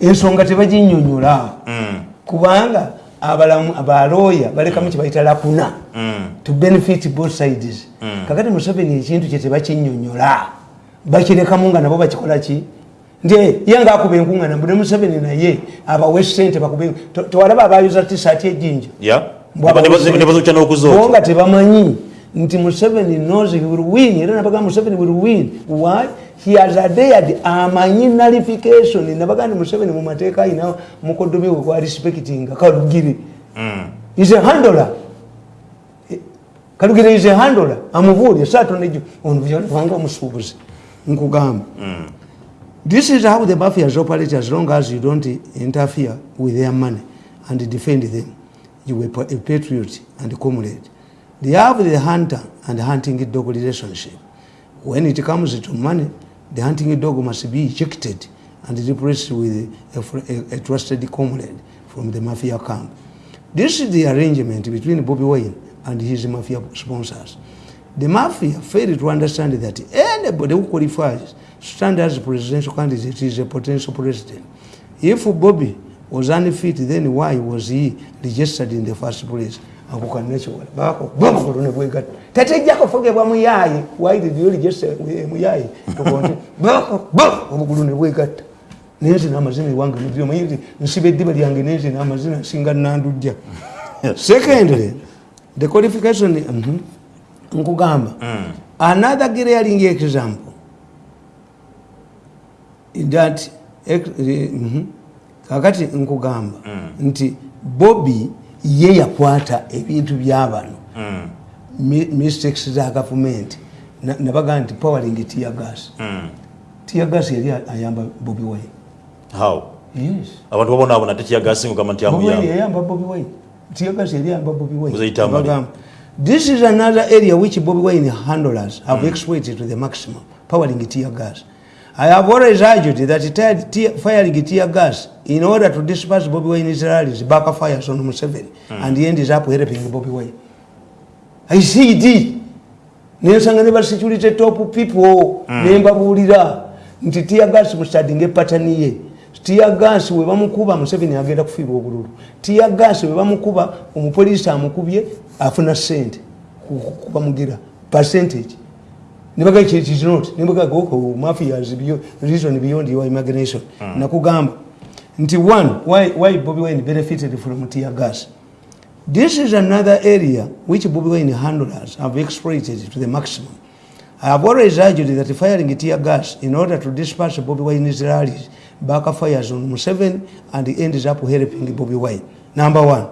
ensonga tebaginyonyola mm. kubanga abalamu abalooya balekamu kyebayita lakuna mm. to benefit both sides. Mm. kakati museveni ekintu kyetebakinyonyola bakirekamu nga nabo bakikolaki nti yenga akuba enkuŋana mbune museveni naye abawe sente tewalaba abayuza tisaati ejinja nga tebamanyi nti museveni knows he will win era nabaga museveni will win. Why? He has adhered amanyi nullification. Nabaga ndi museveni mu mateeka ayina mukodomi we gwa respectinga kalugiri. Mm. is a handler. Kalugiri is a handler. Amubuulye saatonejo ono vanga omusuubuzi nkugamba. Mm. this is how the mafias operate as long as you don't interfere with their money and defend them you were a patriot and comrade they have the hunter and the hunting dog relationship when it comes to money the hunting dog must be ejected and replaced with a, a, a trusted comrade from the mafia camp this is the arrangement between bobby wayne and his mafia sponsors The mafia failed to understand that anybody who qualifies to stand as a presidential candidate is a potential president. If Bobby was unfit, then why was he registered in the first place? Tatejjako fogebwa muyayi why did you register muyayi obugulu ne bwegatta nenze namazina ewange mumanyi nti nsiba eddiba lyange nenze namazina singa nandujja secondly the qualification -hmm. nkugamba mm. another glaring example that mm -hmm. kakati nkugamba mm. nti bobi ye yakwata ebintu byabano mm. mistakes za gavumenti. Nabaga nti powering tiagas mm. tiagas yali ayamba bobi wine. How? Abantu babonabona te tiagas ngugamba nti yayamba bobi wine. Tiagas yali ayamba bobi wine. This is another area which Bobby Wine handlers have exploited to the maximum, powering tear gas. I have always argued that tear, tear, firing tear gas in order to disperse Bobby Wine's rallies backfires on Museveni and he ends up helping Bobby Wine. I see it. nensanga ne basecurity top people nembabuulira nti tiyagas mustadinga epatani ye. Tiyagas we bamukuba museveni agenda kufiirwa obululu. Tiyagas we bamukuba omupoliisi amukubye afuna sente kubamugira percentage mafias reason beyond your imagination nakugamba nti one why, why bobi wine benefited from tiyagas This is another area which Bobby Wine handlers have exploited to the maximum. I have always argued that firing tear gas in order to disperse Bobby Wine's rallies backfires on Museveni and ends up helping Bobby Wine. Number one,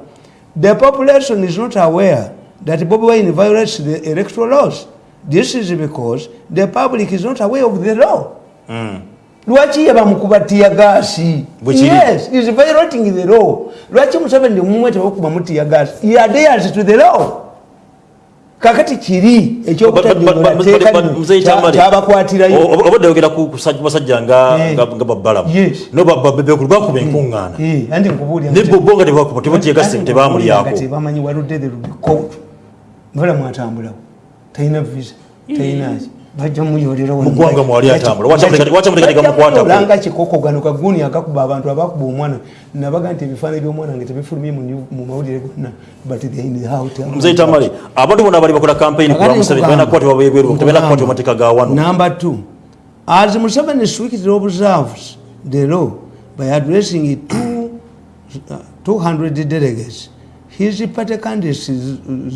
the population is not aware that Bobby Wine violates the electoral laws. This is because the public is not aware of the law. Mm. lwaki yebamukuba tiyagasi yes is violating the law. Lwaki museveni mumwe tebakubamu tiyagasi he adheres to the law. Kakati kiri But- but- but- but- but- but- Mzee Chamale, ekyokutabyokyabakwatiraayo o- obadde oyogera ku basajja nga Eh. babbalamu. Yes. no bekulu bakuba enkuŋŋaana andi nkubuulira ne bo nga tebakuba tebatyegase tebamulyako tebamanyi waludde the rubicout mubala mwatambulawo talina visa talinaki bajja muyolera Mu ggwanga mwali atambula. Lwaki amuleka- lwaki amuleka tegamukwatako? olanga kikoko gano kaguni akakuba abantu abakuba omwana nabaga nti ebifaananyi by'omwana nga tebifulumye mu mu mawulire gonna but they in the house. muzeyi tamale abantu bonna bali bakola campaign ku Kakati museveni nkugamba. balina kukwatibwa bweru tebalina kukwatibwa Nkugamba. mateeka ga wano Number two, as Museveni strictly observes the law by addressing it to uh, 200 delegates, his party candidates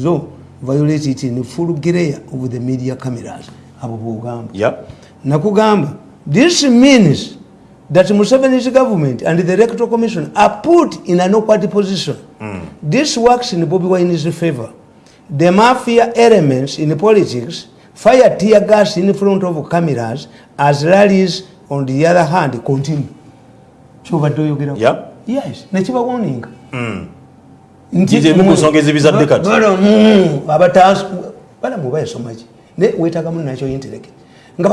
though violate it in full glare of the media cameras. Abo bwogamba. Yeah. Nakugamba, this means that Museveni's government and the electoral commission are put in an awkward position. This works in Bobby Wine's favor. The mafia elements in politics fire tear gas in front of cameras as rallies on the other hand continue. kyobadde oyogera Yeah. yes nekibawoninga Nti emu ku nsonga ezibizadde kati. balamu bayasomaki ne wetagamu nakyo intellect nga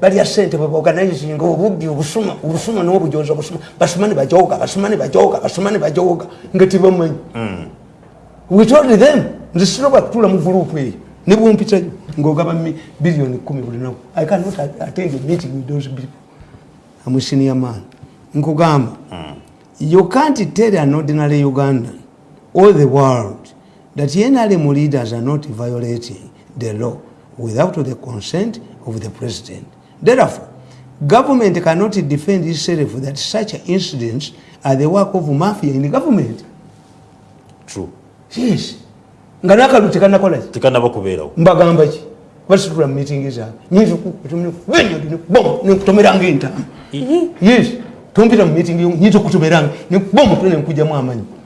balya sente organizinga obubbi obusuma obusuma n'obujozi obusuma. Basoma ne bajoga basoma ne bajoga basoma ne bajoga nga tebamanyi we told them nze sinoba kutula mu gurupu eyo. Ne bwompitayo ng'ogaba mi- biliyoni kumi buli naku. I cannot attend a meeting with those people. I'm a senior man. Nkugamba you can't tell an ordinary ugandan or the world that nrm leaders are not violating the law without the consent of the president. Therefore government cannot defend itself that such incidents are the work of mafia in government. True. yes. Nga nakalu tekanakolaki tekanaba kubeerawo mbagamba ki? Basitula mu meeting zaabwe nekutomeranga entamu yes. Tompita mu meeting nyinza okutomeranga nekuba omutwe nenkugjamu amanyi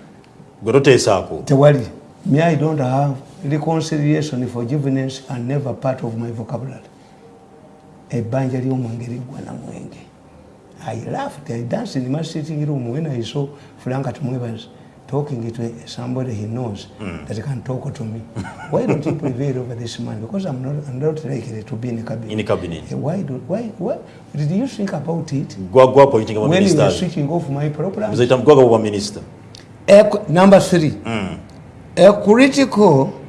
gwe toteesaako tewali me i don't have reconciliation forgiveness and never part of my vocabulary. Ebbanja ly'omwenge liggwa na mwenge i laughed i danced in my sitting room when i saw frank tumwebazi talking to somebody he knows mm. that can talk to me. Why don't you prevail over this man? Because i'm not, I'm not likely to be in a cabinet, In cabinet. Eh, why, do, why, why did you think about it? Gwa appointing aba when you were switching off my program? Muzeyi tam gwaga bwa Ec- number three, hmm. a critical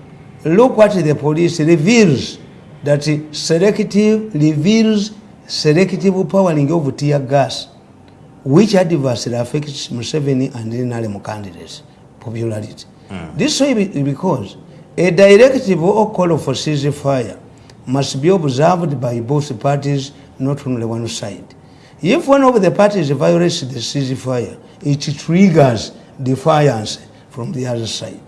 look at the police reveals that selective reveals selective powering of tear gas, which adversely affects Museveni and NRM candidates' popularity. Hmm. This way be- because a directive or call for ceasefire must be observed by both parties, not only one side. If one of the parties violates the ceasefire, it triggers defiance from the other side.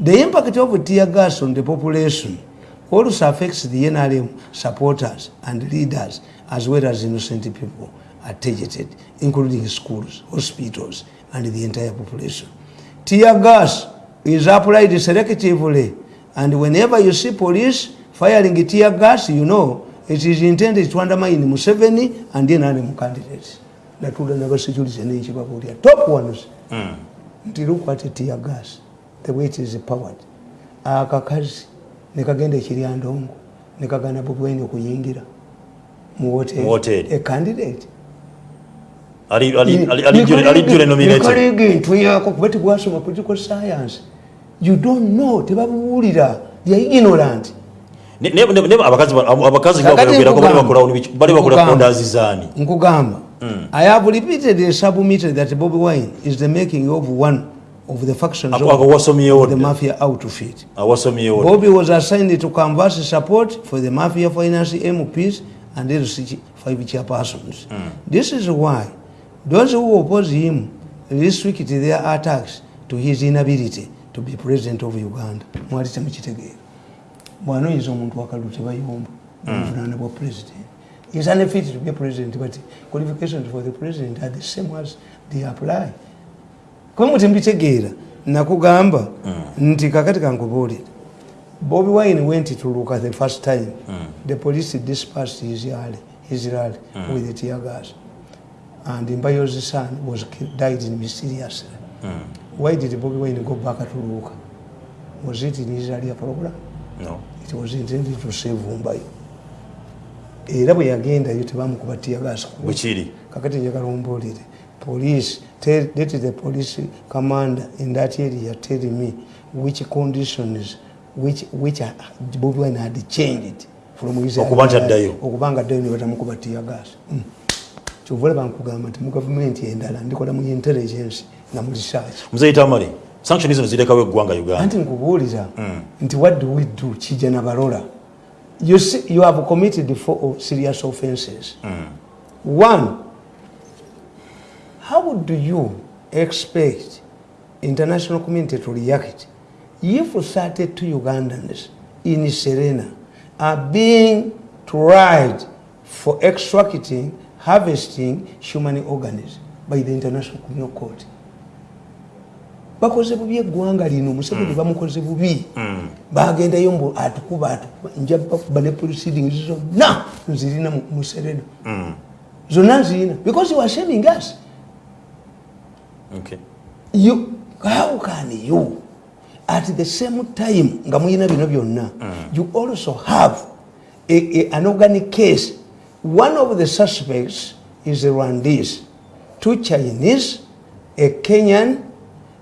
The impact of tear gas on the population also affects the NRM supporters and leaders as well as innocent people are targeted, including schools, hospitals, and the entire population. Tear gas is applied selectively, and whenever you see police firing tear gas, you know it is intended to undermine Museveni and the NRM candidates. Natula never security and Chibaburia. Top ones. Nti look at tear gas the way it is powered. Akakazi nekagenda ekiryandongo nekagana bobwaine okuyingira mu Mu hotel. Hotel. a candidate. Nikalege ntuyako kuba tebwasoma political science. You don't know tebabuwulira ya ignorant. Abakazi bakogerako bali nkugamba. bakola nkugamba i have repeatedly submitted that bobi wine is the making of one of the factions wasomyewo of the mafia outfit Bobby was assigned to canvass support for the mafia finance MPs and LC five chairpersons. This is why those who oppose him restrict their attacks to his inability to be president of Uganda. Mwali temukitegeera. Bw'anoyiza omuntu wakalu tebayomba obuvunaana bwa president. Is unfit to be a president, but qualifications for the president are the same as they apply. Kwa muti mbitegeera nakugamba nti kakati kankubuulire bobi wine went to look at the first time the police dispersed his rally, his rally with the tear gas. And mbayo's son was ki- died in mysteriously why did bobi wine go back to look was it in his earlier program? No. it was intended to save mbayo era bwe yagendayo tebamukuba tear gas bwekiri kakati njagala ombuulire police tell, let the police commander in that area tell me which conditions which, which are- Bobi Wine had changed from his Okuba nti addayo. okuba nga addayo ne batamukuba tear gas mm. kyova olaba nkugamba nti mu gavumenti endala ndikola mu intelligence na mu research. Muzeyita male sanction zino zirekawo eggwanga uganda. Anti nkubuuliza nti what do we do kijja na balola you, see, you have committed four serious offenses. One how do you expect international community to react if 32 ugandans in serena are being tried for extracting harvesting human organs by the international criminal court bakoze bubi eggwanga lino museveni bamukoze bubi bagendayo mbu atukuba atukuba nja bakuba ne proceedings zonna nzirina mu- mu serena. Zonna nzirina. Because you are shaming us. Okay. you, how can you at the same time nga muyina bino byonna you also have a, a, an organic case. One of the suspects is rwandese two chinese a kenyan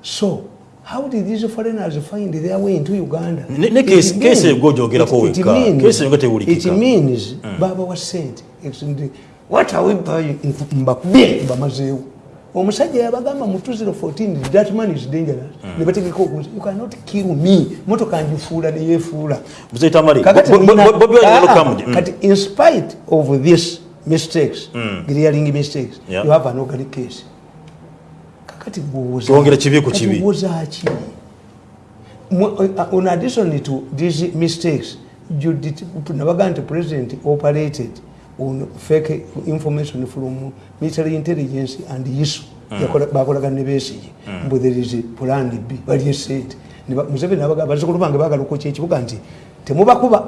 so how did these foreigners find their way into uganda? Ne- ne It case- means- case egojogera-ko it- means- means baba wa sente what are we buying mbakubye mbamazeewo? Omusajja yabagamba mu 2014 that man is dangerous. Ne bategeka okuza you cannot kill me. Motoka ngifuula neyefuula kati in spite of this mistakes clearing mistakes Yeah. you have an organic case kakati gwowoza- Twongera kibi ku kati kibi. wozaaki Mu- uh, in addition to these mistakes you did- nabaga nti president operated on fake information from military intelligence and isu bakolagana ne besigi mbu there is plan b esente Ne ba- museveni nabaga bazukulu bange bagala okwoki ekibuga nti temubakuba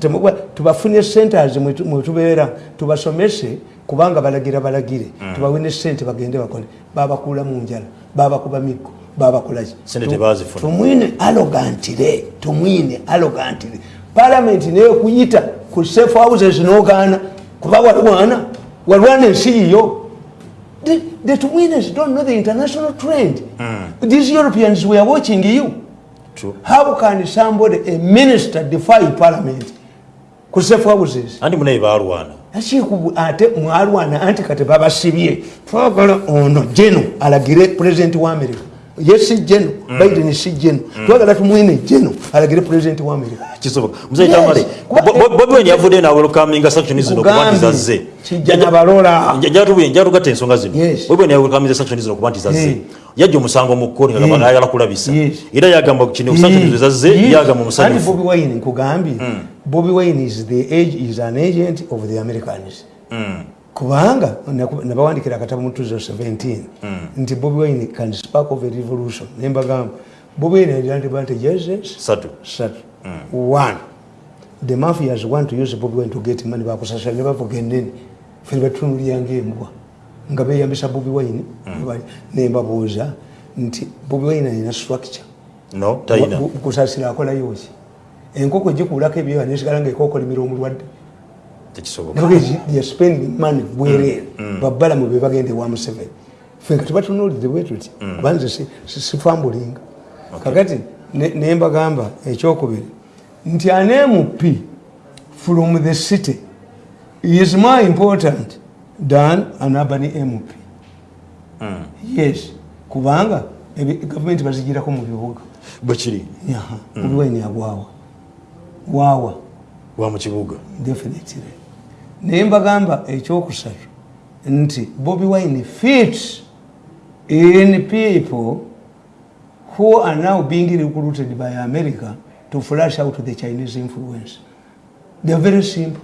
temuba- tubafunye centers mwe- mwe tubeera. Tubasomese kubanga balagira balagire. Tubawe ne sente bagende bakole babakuula mu njala babakuba miggo babakolaki tumwine arogantire tumwine arogantire palamenti neyokuyita ku safe houses nogaana. Kuba walwana walwana ensi yiyo. The, the Tumwinas don't know the international trend. These europeans were watching you True. how can somebody a minister defy parliament? Ku safe houses anti munaye balwana akiku ate mwalwana anti kati babasibye. Twagala ono jeno alagire president wa america ye si jeno biden si jeno twagala tumwine jeno alagire president wa america. Kisoboka. Muzeyita Yes. male Kuba- Bo- Bo- bobi wine yavuddeyo nawelkaminga sanction zino kuba nti zazze kijja nabalola. Njatugatta ensonga zino. Bobi wine yawelkaminga sanction zino kuba nti zazze Hey. yajja omusango mu kkooti nga Yes. ayagala kulabisa. Era yagamba kino sanction zino zazze yagamba omusanyufu bobi wine? Nkugambye. Bobi wine is, the age, is an agent of the americans kubanga nabawandikira akatabo mu 2017 nti bobi wine can spark of a revolution. Nembagamba bobi wine had advantages satu. Satu. One. The mafias want to use bobi wine to get money bakusasira ne bavuga enene fe batunulya ngaembwa nga beyambisa bobi wine nembabuuza nti bobi wine alina structure. No talina Bu- kusasira akolayoki enkoko gikuulako ebyoya nesigala nga ekokolimira omulwadde tekisoboka. Spending money bwereere babbalamu be bagenda ewa museveni. Fe nga tebatunuulidde bwe tuti kubanze sifambulinga kakati ne- nembagamba ekyokubiri nti anemp from the city is more important than an urban mp yes kubanga ebi- gavumenti bazigirako mu bibuga. Bwekiri Yaha, obiwaini agwawa waawa. Wa mu kibuga? Definitely naye mbagamba ekyokusatu nti bobi wine fit in people who are now being recruited by america to flash out the chinese influence. They are very simple.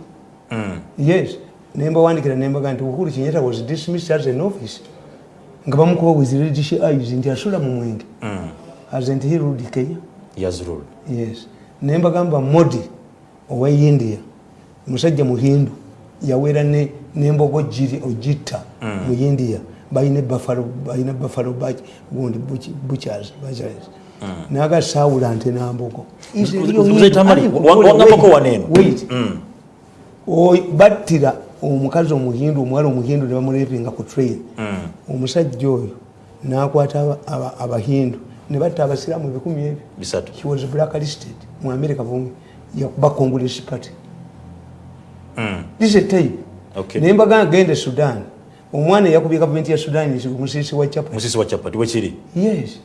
Yes. Nembawandikira nembaga nti uhuru kinyata was dismissed as an office. Nga bamukuba with reddish eyes nti asula mu mwenge. Hasn't he ruled kenya. Yes. Naye mbagamba modi owa india musajja muhindu yawera ne- nembogo ogitta mu india. Balina buffalo gundi butchers butchers. Naga sawula nte nambogo battira omukazi omuhindu omuwala omuhindu ne bamulepinga ku train. Omusajja oyo nakwata aba- aba- abahindu ne batta abasiraamu ebikumi ebyo. She was blacklisted mu america bumi yakuba congress party this a tape. Okay. naye mbagamba genda e sudan. Omwana eyakubye gavumenti ya sudan musisi wa chapa. Musisi wa chapati wekiri yes.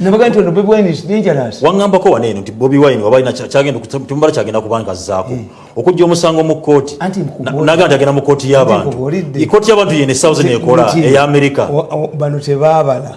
Nabaga nti ono bobi wine is dangerous. Wangambako waneeno nti bobi wine waba alina kya- kyagenda ku- tumbala kyagenda kubanga azzaako okujja omusango mu kooti Anti Na- mkubuulira- naga nti agenda mu kooti y'abantu. Nkubuulidde. ikooti y'abantu yene esaawo zino ekola ey'amerika o- o- bano tebaabala